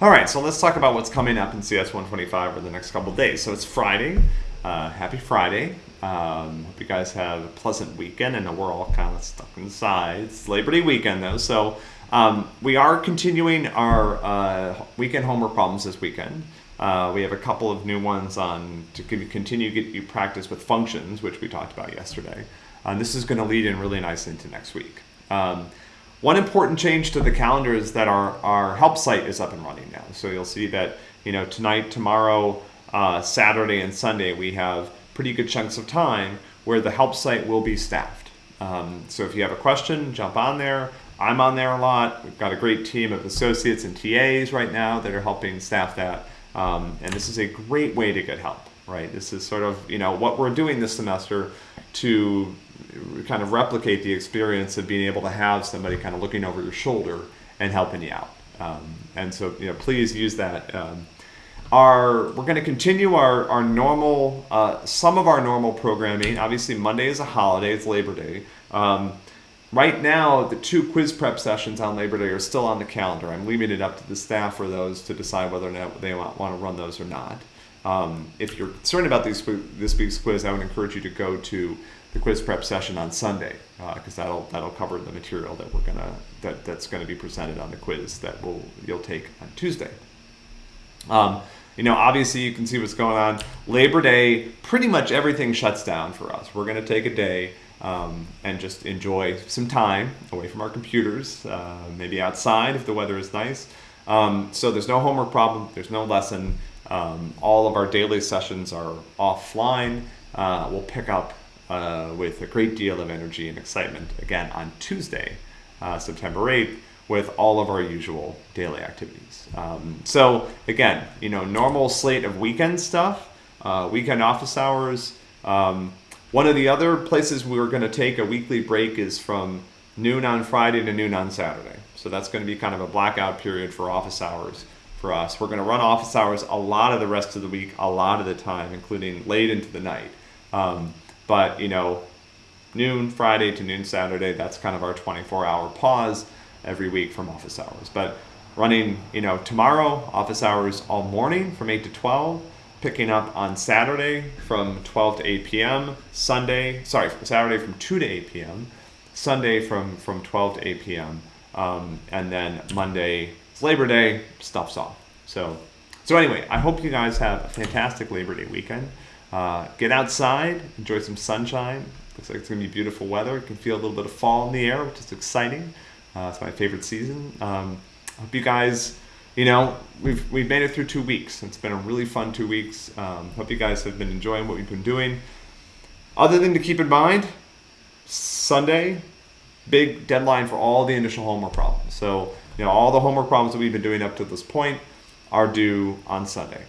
All right, so let's talk about what's coming up in CS 125 over the next couple days. So it's Friday. Uh, happy Friday. Um, hope you guys have a pleasant weekend. I know we're all kind of stuck inside. It's Labor Day weekend though, so um, we are continuing our uh, weekend homework problems this weekend. Uh, we have a couple of new ones on to continue to get you practice with functions, which we talked about yesterday. And this is going to lead in really nicely into next week. Um, one important change to the calendar is that our, our help site is up and running now. So you'll see that you know tonight, tomorrow, uh, Saturday, and Sunday we have pretty good chunks of time where the help site will be staffed. Um, so if you have a question, jump on there. I'm on there a lot. We've got a great team of associates and TAs right now that are helping staff that. Um, and this is a great way to get help, right? This is sort of, you know, what we're doing this semester to kind of replicate the experience of being able to have somebody kind of looking over your shoulder and helping you out. Um, and so, you know, please use that. Um, our we're going to continue our our normal uh, some of our normal programming. Obviously, Monday is a holiday; it's Labor Day. Um, right now, the two quiz prep sessions on Labor Day are still on the calendar. I'm leaving it up to the staff for those to decide whether or not they want, want to run those or not. Um, if you're concerned about these, this week's quiz, I would encourage you to go to the quiz prep session on Sunday because uh, that'll that'll cover the material that we're gonna that that's going to be presented on the quiz that will you'll take on Tuesday. Um, you know, obviously you can see what's going on. Labor Day, pretty much everything shuts down for us. We're going to take a day um, and just enjoy some time away from our computers, uh, maybe outside if the weather is nice. Um, so there's no homework problem. There's no lesson. Um, all of our daily sessions are offline. Uh, we'll pick up uh, with a great deal of energy and excitement again on Tuesday, uh, September 8th, with all of our usual daily activities. Um, so again, you know, normal slate of weekend stuff, uh, weekend office hours. Um, one of the other places we are going to take a weekly break is from noon on Friday to noon on Saturday. So that's going to be kind of a blackout period for office hours for us. We're going to run office hours a lot of the rest of the week, a lot of the time, including late into the night. Um, but, you know, noon Friday to noon Saturday, that's kind of our 24 hour pause every week from office hours. But running, you know, tomorrow, office hours all morning from 8 to 12, picking up on Saturday from 12 to 8 p.m., Sunday, sorry, Saturday from 2 to 8 p.m., Sunday from, from 12 to 8 p.m., um, and then Monday, Labor Day, stuff's off. So, so anyway, I hope you guys have a fantastic Labor Day weekend. Uh, get outside, enjoy some sunshine. Looks like it's gonna be beautiful weather. You can feel a little bit of fall in the air, which is exciting. Uh, it's my favorite season. Um, I hope you guys, you know, we've we've made it through two weeks. It's been a really fun two weeks. Um, hope you guys have been enjoying what we've been doing. Other thing to keep in mind, Sunday, big deadline for all the initial homework problems. So you know, all the homework problems that we've been doing up to this point are due on Sunday.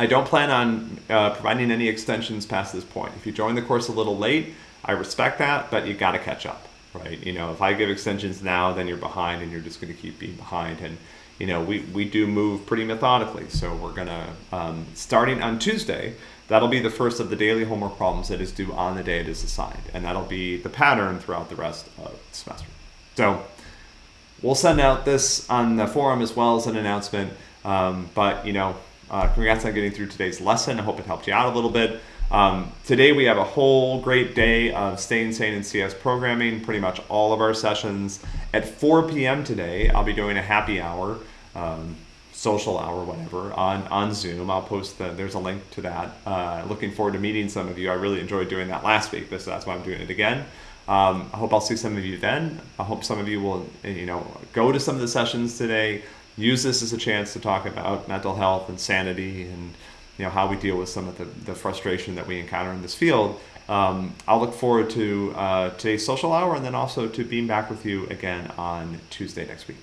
I don't plan on uh, providing any extensions past this point. If you join the course a little late, I respect that, but you got to catch up, right? You know, if I give extensions now, then you're behind and you're just going to keep being behind. And, you know, we, we do move pretty methodically. So we're going to, um, starting on Tuesday, that'll be the first of the daily homework problems that is due on the day it is assigned. And that'll be the pattern throughout the rest of the semester. So we'll send out this on the forum as well as an announcement. Um, but, you know, uh, congrats on getting through today's lesson. I hope it helped you out a little bit. Um, today we have a whole great day of staying sane in CS programming, pretty much all of our sessions. At 4 p.m. today, I'll be doing a happy hour, um, social hour, whatever, on, on Zoom. I'll post the, there's a link to that. Uh, looking forward to meeting some of you. I really enjoyed doing that last week, so that's why I'm doing it again. Um, I hope I'll see some of you then. I hope some of you will, you know, go to some of the sessions today, use this as a chance to talk about mental health and sanity and you know how we deal with some of the, the frustration that we encounter in this field. Um, I'll look forward to uh, today's social hour and then also to being back with you again on Tuesday next week.